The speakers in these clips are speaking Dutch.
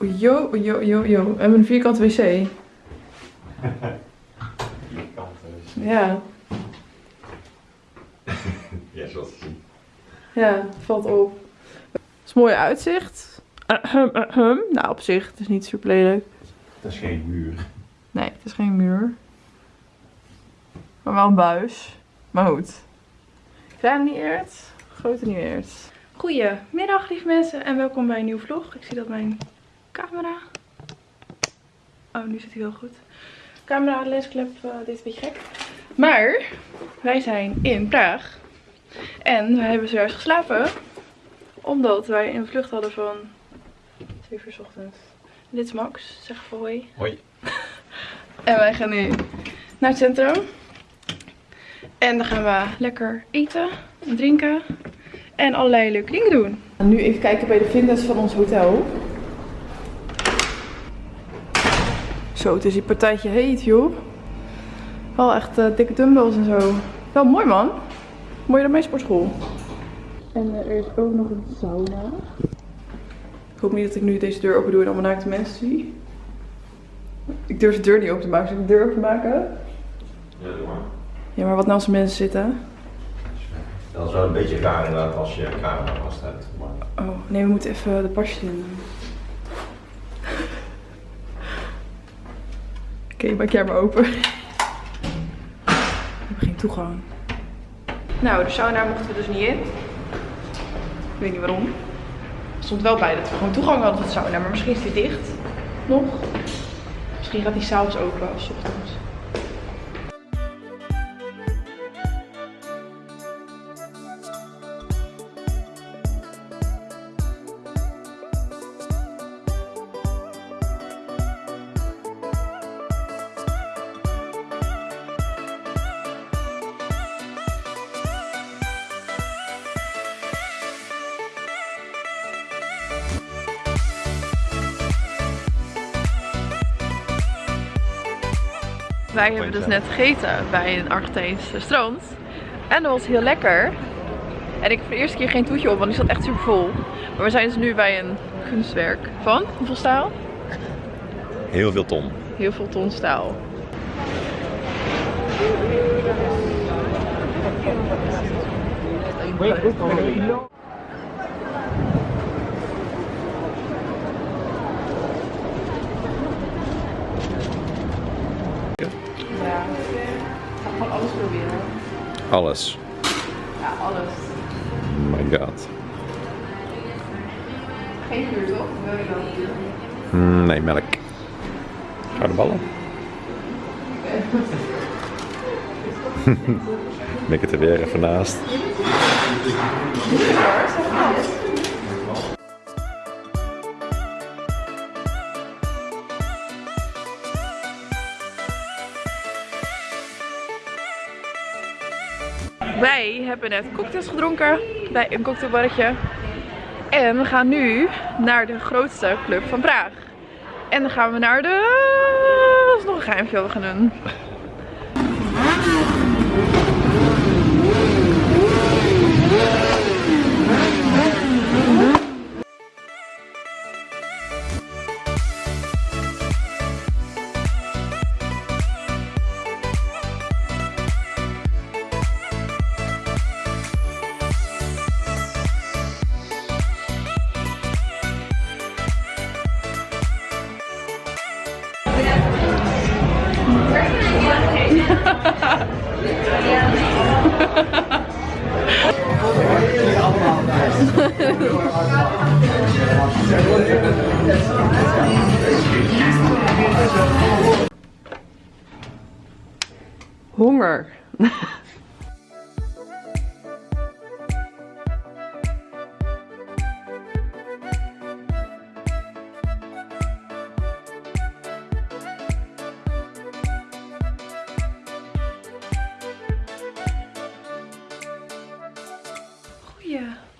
Yo, yo, yo, yo. We hebben een vierkante wc. Vierkante. Ja, Ja, zoals te zien. ja, het valt op. Het is mooi uitzicht. Ahem, ahem. Nou, op zich, het is niet super lelijk. Dat is geen muur. Nee, het is geen muur. Maar wel een buis. Maar goed. Kleine niet eert, grote niet eert. Goedemiddag lieve mensen en welkom bij een nieuwe vlog. Ik zie dat mijn camera... Oh, nu zit hij wel goed. Camera, lensklep, eh, dit is een beetje gek. Maar, wij zijn in Praag. En we hebben zojuist geslapen. Omdat wij een vlucht hadden van 2 uur 's ochtends. Dit is Max, zeg even hoi. Hoi. En wij gaan nu naar het centrum. En dan gaan we lekker eten en drinken. En allerlei leuke dingen doen. Nu even kijken bij de fitness van ons hotel. Zo, het is die partijtje heet joh. Wel echt eh, dikke dumbbells en zo. Wel mooi man. Mooier dan mijn sportschool. En eh, er is ook nog een sauna. Ik hoop niet dat ik nu deze deur open doe en allemaal naakte mensen zie. Ik durf de deur niet open te maken. Zal ik de deur open maken? Ja, doe maar. Ja, maar wat nou als er mensen zitten? Dat is wel een beetje raar inderdaad als je camera vaststaat. Maar Oh, nee, we moeten even de pasjes in. Oké, maak jij maar open. We hebben geen toegang. Nou, de sauna mochten we dus niet in. Ik weet niet waarom. Er stond wel bij dat we gewoon toegang hadden tot de sauna, maar misschien is die dicht. Nog. Misschien gaat die s'avonds open of 's ochtends. Wij hebben dus net gegeten bij een Argentijns restaurant. En dat was heel lekker. En ik heb de eerste keer geen toetje op, want die zat echt super vol. Maar we zijn dus nu bij een kunstwerk van hoeveel staal? heel veel ton. Heel veel ton staal. Alles. Ja, alles. Oh my god. Geen vuur toch? Wil je dan? Mm, nee, melk. Gouden ballen. Ben ik het er weer even naast. Wij hebben net cocktails gedronken bij een cocktailbarretje. En we gaan nu naar de grootste club van Praag. En dan gaan we naar de... Dat is nog een geheimje wat we gaan doen. Honger.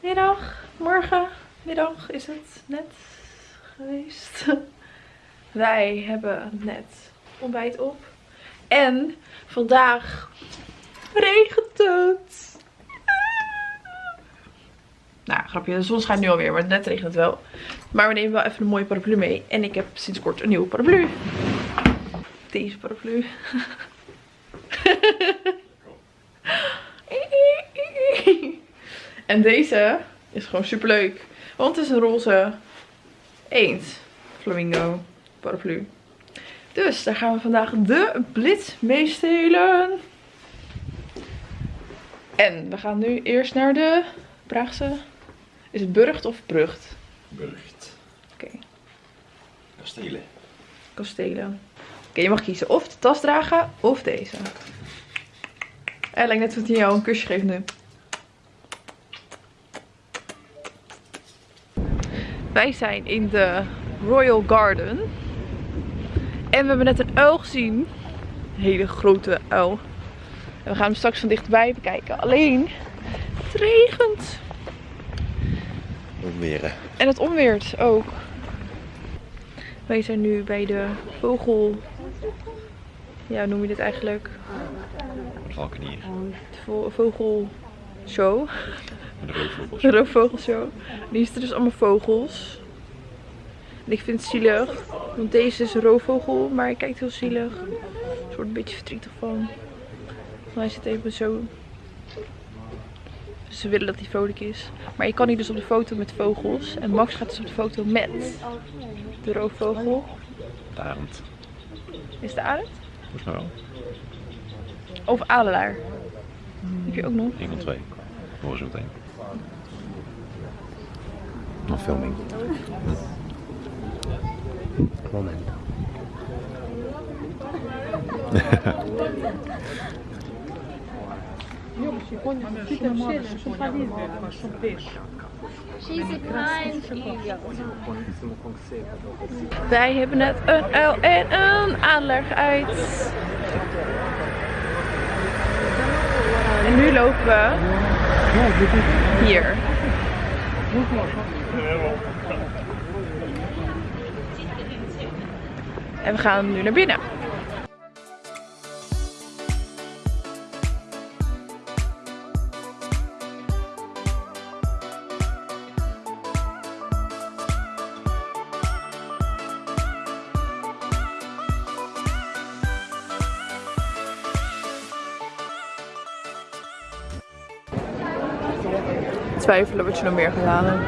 Goedemiddag, morgen, middag is het net geweest. Wij hebben net ontbijt op. En vandaag regent het. Nou, grapje, de zon schijnt nu alweer, maar net regent wel. Maar we nemen wel even een mooie paraplu mee. En ik heb sinds kort een nieuwe paraplu. Deze paraplu. en deze is gewoon super leuk. Want het is een roze eend flamingo paraplu. Dus daar gaan we vandaag de blitz mee stelen. En we gaan nu eerst naar de Praagse. Is het Burgt of Brugt? Burgt. Oké, Kastelen. kastelen. Oké, je mag kiezen of de tas dragen of deze. En lijkt net of hij jou een kusje geeft nu. Wij zijn in de Royal Garden. En we hebben net een uil gezien. Een hele grote uil. En we gaan hem straks van dichtbij bekijken. Alleen, het regent. Omweren. En het onweert ook. Wij zijn nu bij de vogel... Ja, hoe noem je dit eigenlijk? Valkenier. Vogelshow. De roofvogels. De roofvogelshow. Die is er dus allemaal vogels. En ik vind het zielig. Want deze is een roofvogel, maar hij kijkt heel zielig. Ik word een beetje verdrietig van. Want hij zit even zo. Dus ze willen dat hij vrolijk is. Maar je kan hier dus op de foto met vogels. En Max gaat dus op de foto met de roofvogel. De arend. Is de arend? Volgens mij wel. Of adelaar. Heb je ook nog? Eén van twee. Horen zo meteen. Filming. Moment. Wij hebben net een uil en een adelaar geuit. En nu lopen we hier. En we gaan nu naar binnen. Twijfelen wat je nog meer gaat halen.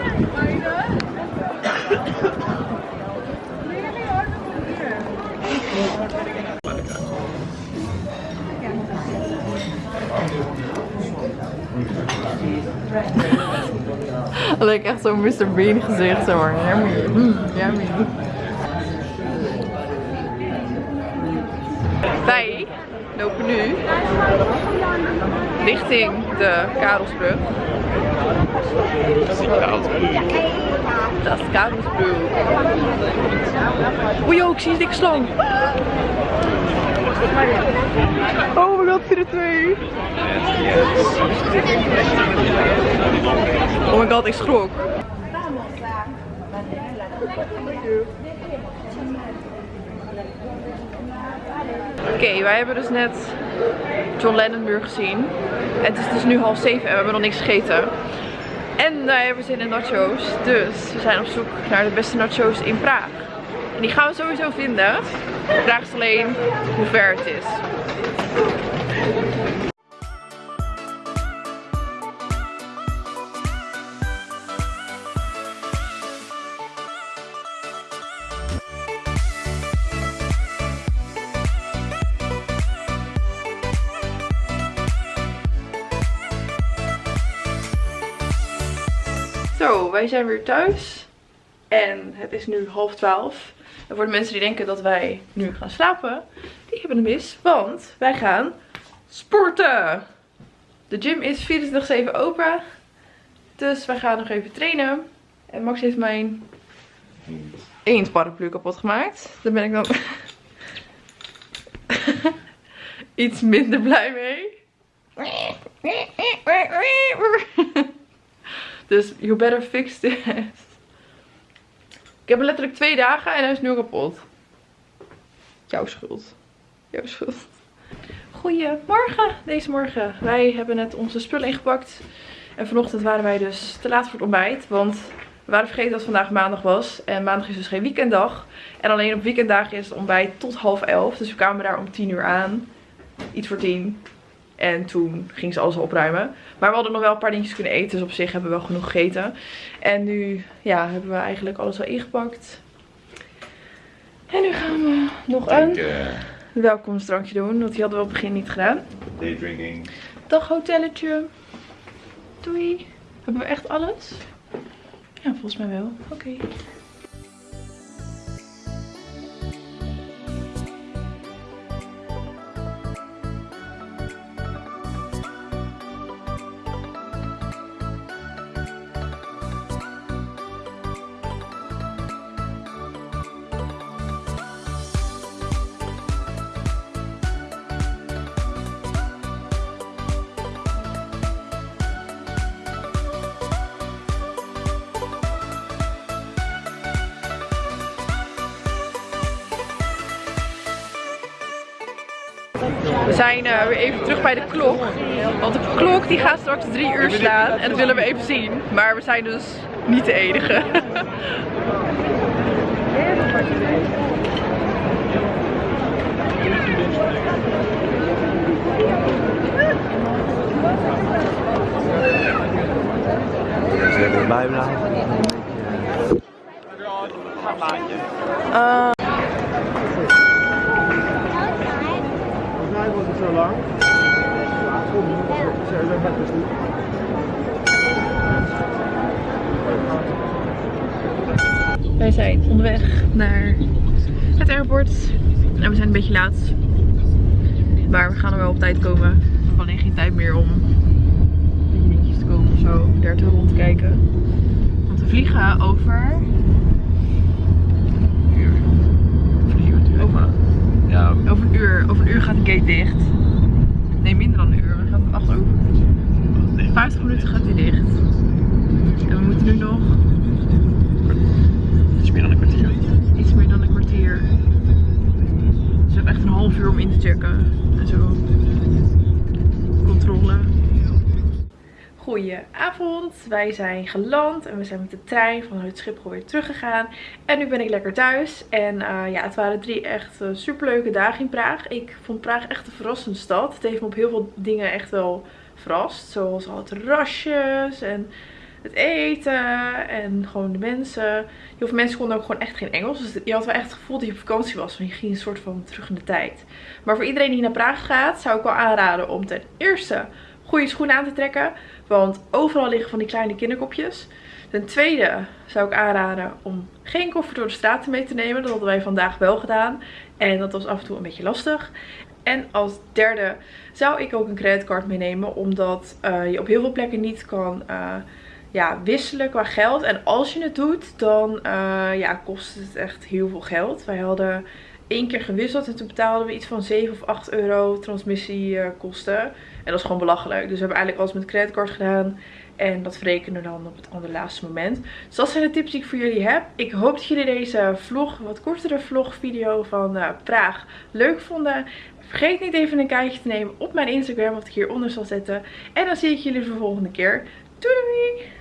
Dat lijkt echt zo'n Mr. Bean gezicht, zeg maar. Yummy. Mm, yummy. Wij lopen nu richting de Karelsbrug. Dat is Karelsbrug. Oei, oh, ik zie een dikke slang. Oh 4-2. Oh my god, ik schrok. Oké, wij hebben dus net John Lennon muur gezien. En het is dus nu half zeven en we hebben nog niks gegeten. En wij hebben zin in nachos. Dus we zijn op zoek naar de beste nachos in Praag. En die gaan we sowieso vinden. De vraag is alleen hoe ver het is. Wij zijn weer thuis. En het is nu half twaalf. En voor de mensen die denken dat wij nu gaan slapen, die hebben het mis. Want wij gaan sporten. De gym is 24-7 open. Dus wij gaan nog even trainen. En Max heeft mijn eendparaplu kapot gemaakt. Daar ben ik dan iets minder blij mee. Dus you better fix this. Ik heb letterlijk twee dagen en hij is nu kapot. Jouw schuld. Jouw schuld. Goedemorgen deze morgen. Wij hebben net onze spullen ingepakt. En vanochtend waren wij dus te laat voor het ontbijt. Want we waren vergeten dat vandaag maandag was. En maandag is dus geen weekenddag. En alleen op weekenddagen is het ontbijt tot half elf. Dus we kwamen daar om tien uur aan. Iets voor tien. En toen ging ze alles opruimen. Maar we hadden nog wel een paar dingetjes kunnen eten. Dus op zich hebben we wel genoeg gegeten. En nu ja, hebben we eigenlijk alles al ingepakt. En nu gaan we nog een welkomstdrankje doen. Want die hadden we op het begin niet gedaan. Daydrinking. Dag hotelletje. Doei. Hebben we echt alles? Ja, volgens mij wel. Oké. Zijn eh, weer even terug bij de klok. Want de klok die gaat straks drie uur slaan. En dat willen we even zien. Maar we zijn dus niet de enige. Ze hebben erbij Wij zijn onderweg naar het airport. En we zijn een beetje laat. Maar we gaan er wel op tijd komen. We hebben alleen geen tijd meer om een beetje dingetjes te kopen of zo. Daar te rond te kijken. Want we vliegen over... Over, Ja, over een uur. Over een uur gaat de gate dicht. Nee, minder dan een uur. We gaan het 8 over. 50 minuten gaat hij dicht. En we moeten nu nog dan een kwartier. iets meer dan een kwartier. We hebben echt een half uur om in te checken. En zo. Controle. Goedenavond, wij zijn geland en we zijn met de trein vanuit Schiphol weer teruggegaan. En nu ben ik lekker thuis. En eh, ja, het waren drie echt uh, superleuke dagen in Praag. Ik vond Praag echt een verrassende stad. Het heeft me op heel veel dingen echt wel verrast. Zoals al terrasjes en het eten en gewoon de mensen. Heel veel mensen konden ook gewoon echt geen Engels. Dus je had wel echt het gevoel dat je op vakantie was. Want je ging een soort van terug in de tijd. Maar voor iedereen die naar Praag gaat, zou ik wel aanraden om ten eerste goede schoenen aan te trekken. Want overal liggen van die kleine kinderkopjes. Ten tweede zou ik aanraden om geen koffer door de straten mee te nemen. Dat hadden wij vandaag wel gedaan. En dat was af en toe een beetje lastig. En als derde zou ik ook een creditcard meenemen. Omdat uh, je op heel veel plekken niet kan uh, ja, wisselen qua geld. En als je het doet, dan uh, ja, kost het echt heel veel geld. Wij hadden één keer gewisseld en toen betaalden we iets van 7 of 8 euro transmissiekosten. En dat is gewoon belachelijk. Dus we hebben eigenlijk alles met creditcard gedaan. En dat verrekenen we dan op het allerlaatste moment. Dus dat zijn de tips die ik voor jullie heb. Ik hoop dat jullie deze vlog, wat kortere vlogvideo van uh, Praag leuk vonden. Vergeet niet even een kijkje te nemen op mijn Instagram, wat ik hieronder zal zetten. En dan zie ik jullie de volgende keer. Doei!